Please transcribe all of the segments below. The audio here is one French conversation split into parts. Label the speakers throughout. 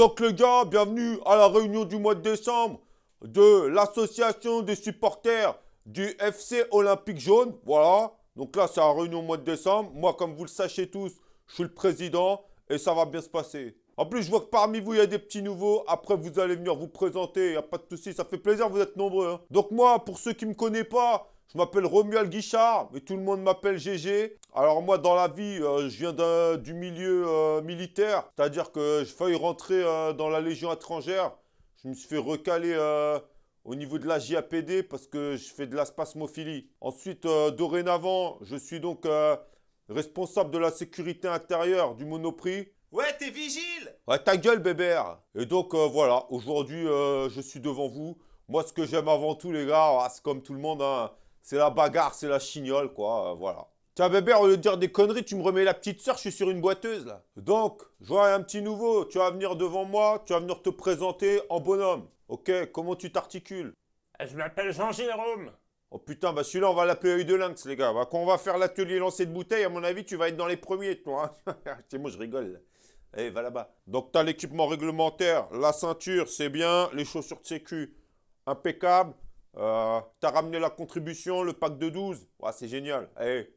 Speaker 1: Donc les gars, bienvenue à la réunion du mois de décembre de l'association des supporters du FC Olympique Jaune. Voilà, donc là c'est la réunion au mois de décembre. Moi, comme vous le sachez tous, je suis le président et ça va bien se passer. En plus, je vois que parmi vous, il y a des petits nouveaux. Après, vous allez venir vous présenter. Il n'y a pas de souci. Ça fait plaisir, vous êtes nombreux. hein. Donc moi, pour ceux qui ne me connaissent pas, je m'appelle Romuald Guichard, mais tout le monde m'appelle GG. Alors moi, dans la vie, euh, je viens du milieu euh, militaire. C'est-à-dire que j'ai failli rentrer euh, dans la Légion étrangère. Je me suis fait recaler au niveau de la JAPD parce que je fais de la spasmophilie. Ensuite, dorénavant, je suis donc responsable de la sécurité intérieure du Monoprix.
Speaker 2: Ouais, t'es vigile
Speaker 1: Ouais, ta gueule, bébert Et donc, voilà, aujourd'hui, je suis devant vous. Moi, ce que j'aime avant tout, les gars, ah, c'est comme tout le monde, hein, c'est la bagarre, c'est la chignole, quoi, euh, voilà. Tiens, bébert, au lieu de dire des conneries, tu me remets la petite sœur, je suis sur une boiteuse, là. Donc, je vois un petit nouveau, tu vas venir devant moi, tu vas venir te présenter en bonhomme. Ok, comment tu t'articules?
Speaker 2: Je m'appelle Jean-Jérôme.
Speaker 1: Oh putain, bah celui-là, on va l'appeler œil de lynx, les gars. Bah, quand on va faire l'atelier lancer de bouteilles, à mon avis, tu vas être dans les premiers, toi. hein. c'est moi, je rigole. là. Allez, va là-bas. Donc, t'as l'équipement réglementaire, la ceinture, c'est bien, les chaussures de sécu, impeccable. Euh, t'as ramené la contribution, le pack de 12. Ouais, c'est génial. Allez,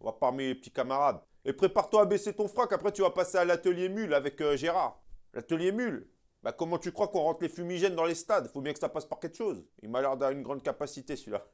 Speaker 1: on va parmi les petits camarades. Et prépare-toi à baisser ton frac, après tu vas passer à l'atelier mule avec euh, Gérard. L'atelier mule Bah comment tu crois qu'on rentre les fumigènes dans les stades? Faut bien que ça passe par quelque chose. Il m'a l'air d'avoir une grande capacité celui-là.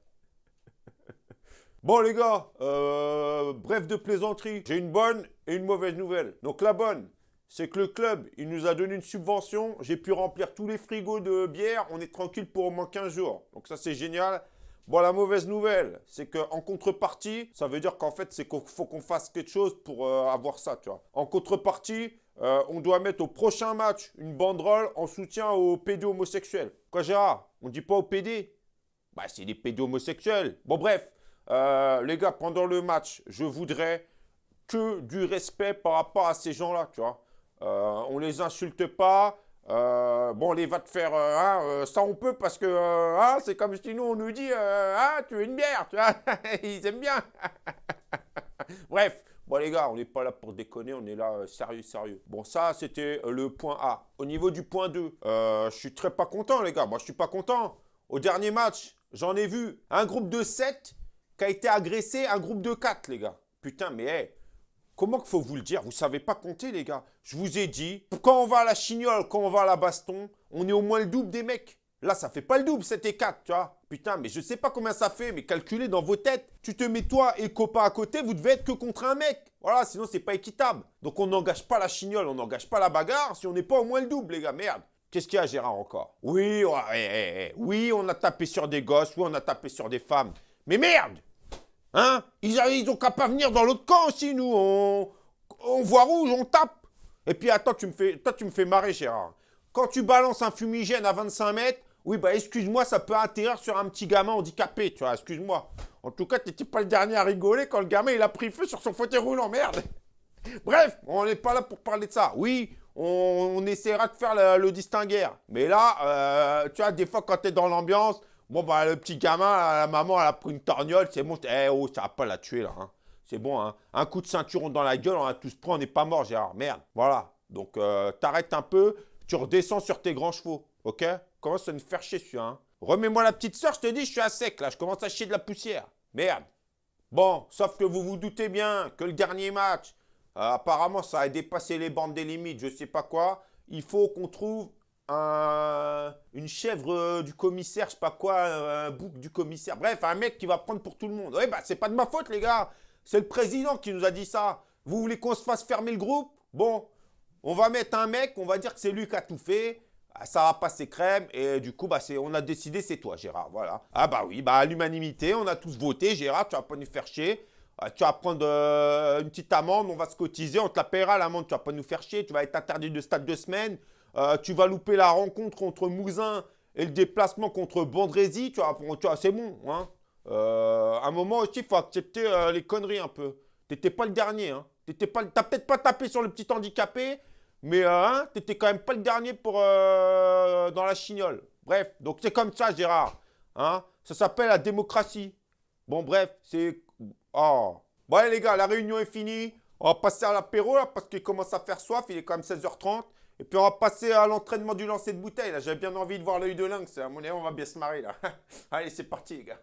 Speaker 1: Bon les gars, euh, bref de plaisanterie, j'ai une bonne et une mauvaise nouvelle. Donc la bonne, c'est que le club, il nous a donné une subvention, j'ai pu remplir tous les frigos de bière, on est tranquille pour au moins 15 jours. Donc ça c'est génial. Bon la mauvaise nouvelle, c'est qu'en contrepartie, ça veut dire qu'en fait c'est qu'il faut qu'on fasse quelque chose pour euh, avoir ça, tu vois. En contrepartie, euh, on doit mettre au prochain match une banderole en soutien aux pédos homosexuels. Quoi Gérard On dit pas aux PD Bah c'est des pédos homosexuels. Bon bref, euh, les gars, pendant le match, je voudrais que du respect par rapport à ces gens-là, tu vois. Euh, on les insulte pas. Euh, bon, les va te faire, euh, hein, euh, ça on peut parce que, hein, c'est comme si nous on nous dit, ah, tu veux une bière. Ils aiment bien. Bref, bon les gars, on n'est pas là pour déconner, on est là sérieux, sérieux. Bon, ça c'était le point A. Au niveau du point 2, euh, je suis très pas content les gars, moi je suis pas content. Au dernier match, j'en ai vu un groupe de 7 qui a été agressé, un groupe de 4 les gars. Putain, mais hey, Comment qu'il faut vous le dire? Vous savez pas compter, les gars. Je vous ai dit, quand on va à la chignole, quand on va à la baston, on est au moins le double des mecs. Là, ça fait pas le double, 7 et 4, tu vois. Putain, mais je sais pas combien ça fait, mais calculez dans vos têtes. Tu te mets toi et le copain à côté, vous devez être que contre un mec. Voilà, sinon c'est pas équitable. Donc on n'engage pas la chignole, on n'engage pas la bagarre si on n'est pas au moins le double, les gars. Merde. Qu'est-ce qu'il y a, Gérard, encore? Oui, ouais, ouais, ouais, oui, on a tapé sur des gosses, oui, on a tapé sur des femmes. Mais merde Hein? Ils, a- ils ont qu'à pas venir dans l'autre camp aussi, nous. On, on voit rouge, on tape. Et puis attends, tu me fais, toi, tu me fais marrer, Gérard. Quand tu balances un fumigène à 25 mètres, oui, bah excuse-moi, ça peut atterrir sur un petit gamin handicapé, tu vois, excuse-moi. En tout cas, t'étais pas le dernier à rigoler quand le gamin, il a pris feu sur son fauteuil roulant, merde. Bref, on n'est pas là pour parler de ça. Oui, on, on essaiera de faire le, le distinguaire. Mais là, euh, tu vois, des fois, quand t'es dans l'ambiance, bon, bah, le petit gamin, la maman, elle a pris une torgnole, c'est bon. Eh oh, ça va pas la tuer, là. hein. C'est bon, hein. Un coup de ceinturon dans la gueule, on a tous pris, on n'est pas mort, Gérard. Merde. Voilà. Donc, euh, t'arrêtes un peu, tu redescends sur tes grands chevaux. Ok? Commence à me faire chier, celui-là. Hein. Remets-moi la petite sœur, je te dis, je suis à sec, là. Je commence à chier de la poussière. Merde. Bon, sauf que vous vous doutez bien que le dernier match, euh, apparemment, ça a dépassé les bandes des limites, je sais pas quoi. Il faut qu'on trouve un- une chèvre euh, du commissaire, je sais pas quoi, euh, un bouc du commissaire. Bref, un mec qui va prendre pour tout le monde. Oui, bah, c'est pas de ma faute, les gars. C'est le président qui nous a dit ça. Vous voulez qu'on se fasse fermer le groupe? Bon, on va mettre un mec, on va dire que c'est lui qui a tout fait. Ah, Ça va passer crème et du coup, bah, on a décidé, c'est toi, Gérard. Voilà. Ah bah oui, bah à l'humanité, on a tous voté. Gérard, tu vas pas nous faire chier. Ah, tu vas prendre euh, une petite amende, on va se cotiser, on te la paiera l'amende, tu vas pas nous faire chier. Tu vas être interdit de stade deux semaines. Euh, tu vas louper la rencontre contre Mouzin et le déplacement contre Bandrézy. Tu vois, c'est bon. Hein. Euh, à un moment aussi, il faut accepter euh, les conneries un peu. T'étais pas le dernier. Hein. T'étais pas, peut-être pas tapé sur le petit handicapé, mais euh, hein, t'étais quand même pas le dernier pour dans la chignole. Bref, donc c'est comme ça, Gérard. Hein. Ça s'appelle la démocratie. Bon, bref, c'est. Oh. Bon, allez, les gars, la réunion est finie. On va passer à l'apéro là parce qu'il commence à faire soif. Il est quand même 16h30. Et puis on va passer à l'entraînement du lancer de bouteille. Là, j'avais bien envie de voir l'œil de lynx. À mon avis, on va bien se marrer là. Allez, c'est parti les gars.